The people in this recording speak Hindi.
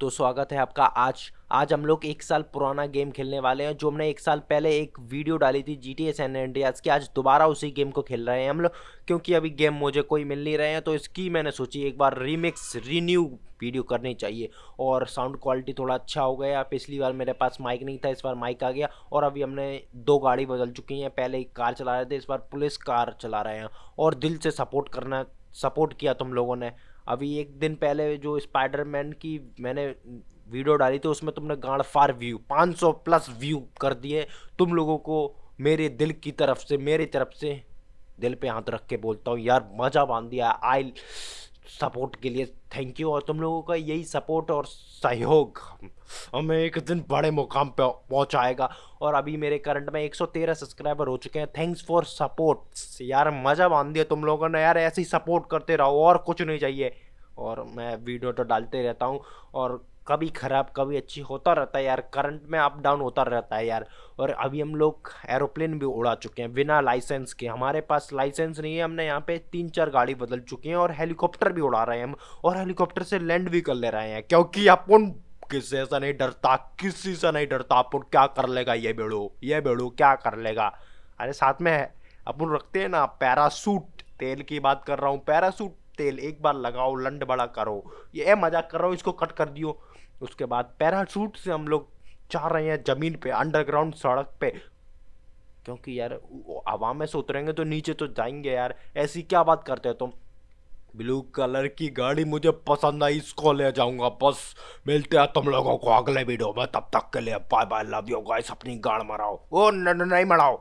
तो स्वागत है आपका आज। आज हम लोग एक साल पुराना गेम खेलने वाले हैं, जो हमने एक साल पहले एक वीडियो डाली थी G T S N Andreas की। आज दोबारा उसी गेम को खेल रहे हैं हम लोग, क्योंकि अभी गेम मुझे कोई मिल नहीं रहे हैं तो इसकी मैंने सोची एक बार रीमिक्स रीन्यू वीडियो करनी चाहिए। और साउंड क्वालिटी थोड़ा अच्छा हो गया, पिछली बार मेरे पास माइक नहीं था, इस बार माइक आ गया, और अभी हमने दो गाड़ी बदल चुकी हैं। पहले एक कार चला रहे थे, इस बार पुलिस कार चला रहे हैं, और दिल से सपोर्ट करना सपोर्ट किया तुम लोगों ने। अभी एक दिन पहले जो स्पाइडरमैन की मैंने वीडियो डाली थी, उसमें तुमने गाड़ फार व्यू 500 प्लस व्यू कर दिए। तुम लोगों को मेरे दिल की तरफ़ से, मेरे तरफ़ से दिल पे हाथ रख के बोलता हूँ, यार, मज़ा बाँध दिया आई सपोर्ट के लिए थैंक यू और तुम लोगों का यही सपोर्ट और सहयोग हमें एक दिन बड़े मुकाम पे पहुंचाएगा। और अभी मेरे करंट में 113 सब्सक्राइबर हो चुके हैं। थैंक्स फॉर सपोर्ट यार, मज़ा बाँध दिया तुम लोगों ने। यार, ऐसे ही सपोर्ट करते रहो, और कुछ नहीं चाहिए। और मैं वीडियो तो डालते रहता हूँ और कभी ख़राब, कभी अच्छी होता रहता है यार। करंट में अप डाउन होता रहता है यार। और अभी हम लोग एरोप्लेन भी उड़ा चुके हैं बिना लाइसेंस के। हमारे पास लाइसेंस नहीं है, हमने यहाँ पे तीन चार गाड़ी बदल चुकी हैं और हेलीकॉप्टर भी उड़ा रहे हैं हम। और हेलीकॉप्टर से लैंड भी कर ले रहे हैं क्योंकि अपन किसी से नहीं डरता, किसी से नहीं डरता। अपन क्या कर लेगा ये बेड़ो ये बेड़ो क्या कर लेगा? अरे साथ में है अपन रखते हैं ना पैरासूट तेल की बात कर रहा हूँ पैरासूट तेल, एक बार लगाओ, लंड बड़ा करो। ये मज़ाक कर रहा हूँ, इसको कट कर दियो। उसके बाद पैराशूट से हम लोग चाह रहे हैं ज़मीन पे अंडरग्राउंड सड़क पे। क्योंकि यार हवा में से उतरेंगे तो नीचे तो जाएँगे यार। ऐसी क्या बात करते हो तुम? ब्लू कलर की गाड़ी मुझे पसंद आई, इसको ले जाऊँगा, बस। मिलते हैं तुम लोगों को अगले वीडियो में, तब तक के लिए bye bye love you guys अपनी गाड़ मराओ। ओ नहीं मराओ।